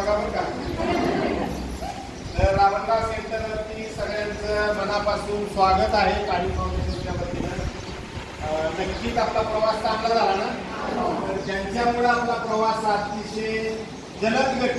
बघा बरं का. तर रावणगाव सेंटरवरती सगळ्यांचं मनापासून स्वागत आहे काळी फाउंडेशनच्या वतीनं. नक्कीच आपला प्रवास चांगला झाला ना? तर ज्यांच्यामुळे आपला प्रवास अतिशय जलद गती